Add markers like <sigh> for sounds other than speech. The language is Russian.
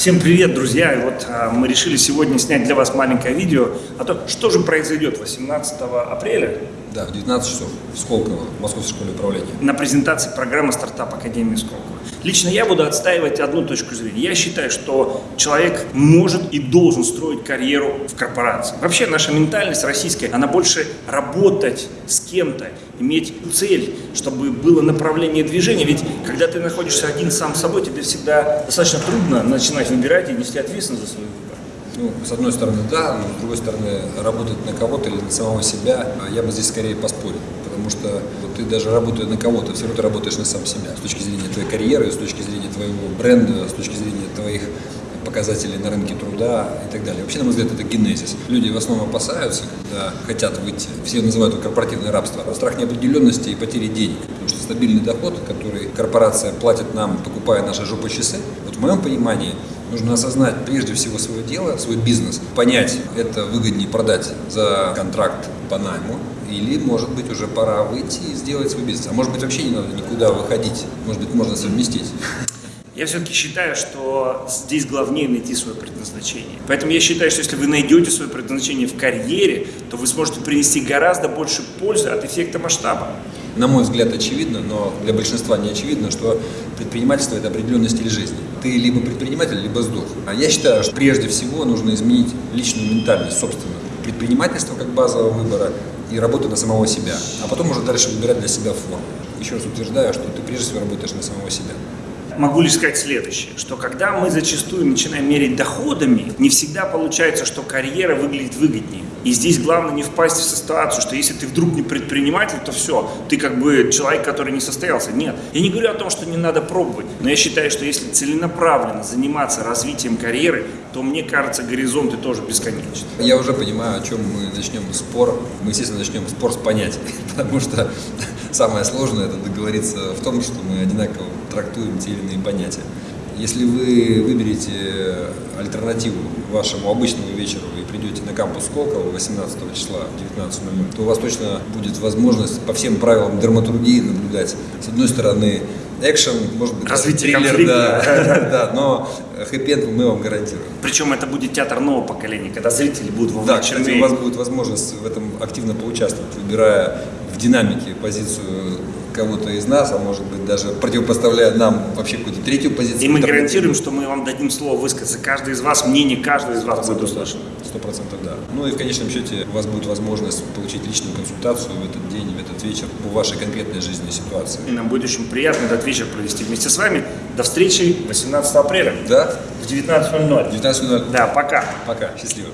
Всем привет, друзья! И вот а, мы решили сегодня снять для вас маленькое видео о том, что же произойдет 18 апреля Да, в 19 часов в Сколково, в Московской школе управления. на презентации программы «Стартап Академии Сколково». Лично я буду отстаивать одну точку зрения. Я считаю, что человек может и должен строить карьеру в корпорации. Вообще наша ментальность российская, она больше работать с кем-то, иметь цель, чтобы было направление движения. Ведь когда ты находишься один сам собой, тебе всегда достаточно трудно начинать выбирать и нести ответственность за свой выбор. Ну, с одной стороны, да, но с другой стороны, работать на кого-то или на самого себя, а я бы здесь скорее поспорил. Потому что вот ты даже работая на кого-то, все равно ты работаешь на сам себя. С точки зрения твоей карьеры, с точки зрения твоего бренда, с точки зрения твоих показателей на рынке труда и так далее. Вообще, на мой взгляд, это генезис. Люди в основном опасаются, когда хотят выйти. Все называют это корпоративное рабство. Страх неопределенности и потери денег. Потому что стабильный доход, который корпорация платит нам, покупая наши жопы часы, вот в моем понимании нужно осознать прежде всего свое дело, свой бизнес, понять, это выгоднее продать за контракт по найму, или, может быть, уже пора выйти и сделать свой бизнес. А может быть, вообще не надо никуда выходить. Может быть, можно совместить. Я все-таки считаю, что здесь главнее найти свое предназначение. Поэтому я считаю, что если вы найдете свое предназначение в карьере, то вы сможете принести гораздо больше пользы от эффекта масштаба. На мой взгляд, очевидно, но для большинства не очевидно, что предпринимательство – это определенный стиль жизни. Ты либо предприниматель, либо сдох. А я считаю, что прежде всего нужно изменить личную ментальность, собственно. Предпринимательство как базового выбора и работа на самого себя. А потом уже дальше выбирать для себя форму. Еще раз утверждаю, что ты прежде всего работаешь на самого себя. Могу лишь сказать следующее, что когда мы зачастую начинаем мерить доходами, не всегда получается, что карьера выглядит выгоднее. И здесь главное не впасть в ситуацию, что если ты вдруг не предприниматель, то все, ты как бы человек, который не состоялся. Нет, я не говорю о том, что не надо пробовать, но я считаю, что если целенаправленно заниматься развитием карьеры, то мне кажется, горизонты тоже бесконечны. Я уже понимаю, о чем мы начнем спор. Мы, естественно, начнем спор с понятий, <laughs> потому что самое сложное – это договориться в том, что мы одинаково трактуем те или иные понятия. Если вы выберете альтернативу вашему обычному вечеру и придете на кампус Сколково 18 числа в 19.00, то у вас точно будет возможность по всем правилам драматургии наблюдать. С одной стороны, экшен, может быть, Развитие триллер, конфликта. да, <laughs> да, но хэппи мы вам гарантируем. Причем это будет театр нового поколения, когда зрители будут Да, вовлечены. кстати, у вас будет возможность в этом активно поучаствовать, выбирая динамике позицию кого-то из нас, а может быть даже противопоставляя нам вообще какую-то третью позицию. И мы гарантируем, что мы вам дадим слово высказаться. Каждый из вас, мнение каждого из вас будет услышано. Сто процентов да. Ну и в конечном счете у вас будет возможность получить личную консультацию в этот день, в этот вечер по вашей конкретной жизненной ситуации. И нам будет очень приятно этот вечер провести вместе с вами. До встречи 18 апреля Да? в 19.00. 19.00. Да, пока. Пока. Счастливо.